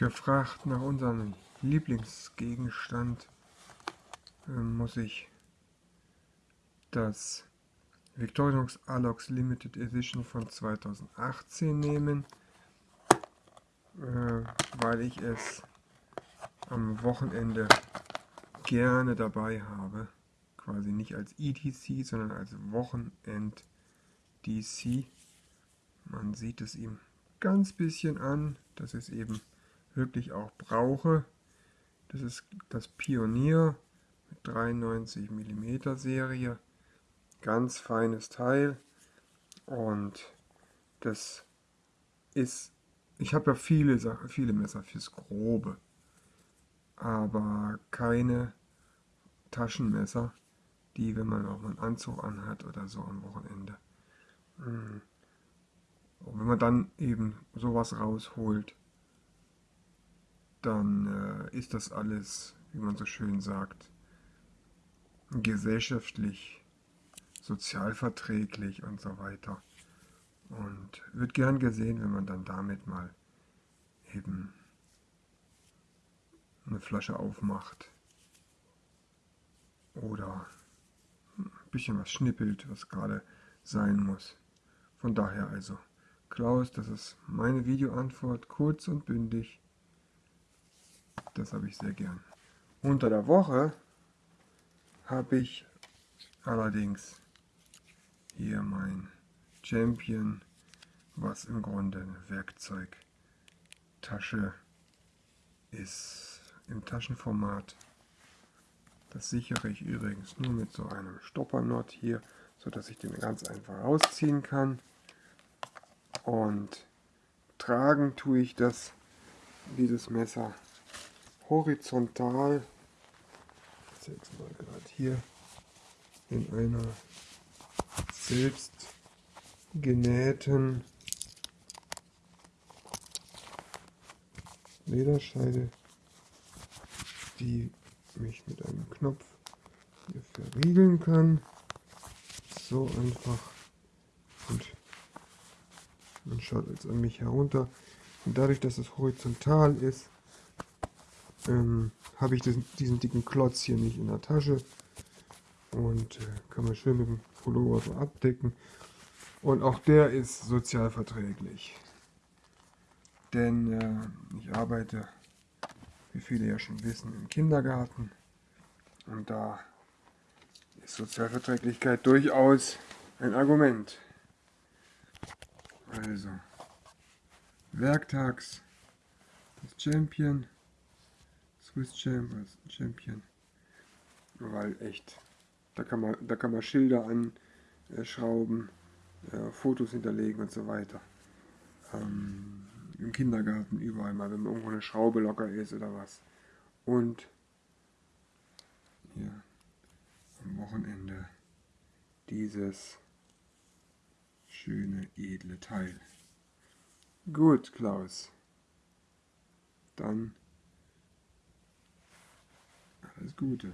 gefragt nach unserem Lieblingsgegenstand, äh, muss ich das Victorinox Alox Limited Edition von 2018 nehmen, äh, weil ich es am Wochenende gerne dabei habe. Quasi nicht als ETC, sondern als Wochenend DC. Man sieht es ihm ganz bisschen an, dass es eben wirklich auch brauche. Das ist das Pionier mit 93 mm Serie. Ganz feines Teil. Und das ist, ich habe ja viele, Sachen, viele Messer fürs Grobe, aber keine Taschenmesser, die, wenn man auch mal einen Anzug anhat oder so am Wochenende. Und wenn man dann eben sowas rausholt, dann äh, ist das alles, wie man so schön sagt, gesellschaftlich, sozialverträglich und so weiter. Und wird gern gesehen, wenn man dann damit mal eben eine Flasche aufmacht oder ein bisschen was schnippelt, was gerade sein muss. Von daher also, Klaus, das ist meine Videoantwort, kurz und bündig. Das habe ich sehr gern. Unter der Woche habe ich allerdings hier mein Champion, was im Grunde eine Werkzeugtasche ist im Taschenformat. Das sichere ich übrigens nur mit so einem Stoppernot hier, so dass ich den ganz einfach rausziehen kann. Und tragen tue ich das, dieses Messer horizontal, jetzt mal gerade hier, in einer selbst genähten Lederscheide, die mich mit einem Knopf hier verriegeln kann. So einfach. Und man schaut jetzt an mich herunter. Und dadurch, dass es horizontal ist, ähm, habe ich diesen, diesen, dicken Klotz hier nicht in der Tasche und äh, kann man schön mit dem Pullover so abdecken. Und auch der ist sozial verträglich. Denn äh, ich arbeite, wie viele ja schon wissen, im Kindergarten. Und da ist Sozialverträglichkeit durchaus ein Argument. Also, werktags das Champion. Swiss Champ als Champion. Weil echt, da kann man, da kann man Schilder anschrauben, äh, Fotos hinterlegen und so weiter. Ähm, Im Kindergarten überall mal, wenn irgendwo eine Schraube locker ist oder was. Und hier am Wochenende dieses schöne, edle Teil. Gut, Klaus. Dann alles Gute.